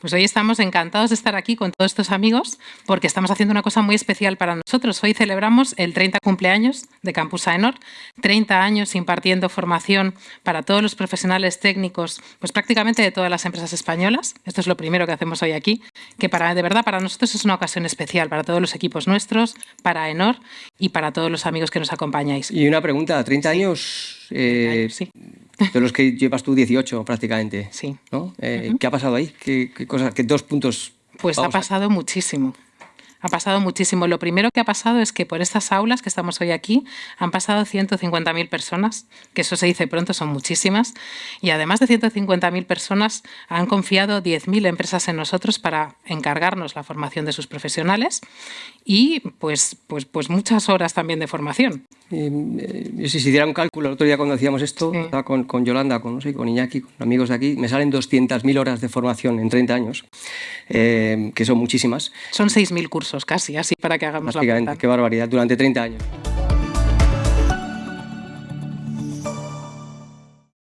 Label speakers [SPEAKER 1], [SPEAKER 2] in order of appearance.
[SPEAKER 1] Pues hoy estamos encantados de estar aquí con todos estos amigos porque estamos haciendo una cosa muy especial para nosotros. Hoy celebramos el 30 cumpleaños de Campus AENOR, 30 años impartiendo formación para todos los profesionales técnicos, pues prácticamente de todas las empresas españolas. Esto es lo primero que hacemos hoy aquí, que para, de verdad para nosotros es una ocasión especial, para todos los equipos nuestros, para AENOR y para todos los amigos que nos acompañáis.
[SPEAKER 2] Y una pregunta, 30 años...
[SPEAKER 1] Eh, sí.
[SPEAKER 2] De los que llevas tú 18 prácticamente.
[SPEAKER 1] Sí.
[SPEAKER 2] ¿no? Eh, ¿Qué ha pasado ahí? ¿Qué, qué, cosa, qué dos puntos?
[SPEAKER 1] Pues ha pasado muchísimo. Ha pasado muchísimo. Lo primero que ha pasado es que por estas aulas que estamos hoy aquí han pasado 150.000 personas, que eso se dice pronto, son muchísimas. Y además de 150.000 personas, han confiado 10.000 empresas en nosotros para encargarnos la formación de sus profesionales y pues, pues, pues muchas horas también de formación.
[SPEAKER 2] Eh, si se hiciera un cálculo, el otro día cuando hacíamos esto, sí. con, con, Yolanda, con, no sé, con Iñaki, con amigos de aquí, me salen 200.000 horas de formación en 30 años, eh, que son muchísimas.
[SPEAKER 1] Son 6.000 cursos casi, así para que hagamos la cuenta.
[SPEAKER 2] Qué barbaridad, durante 30 años.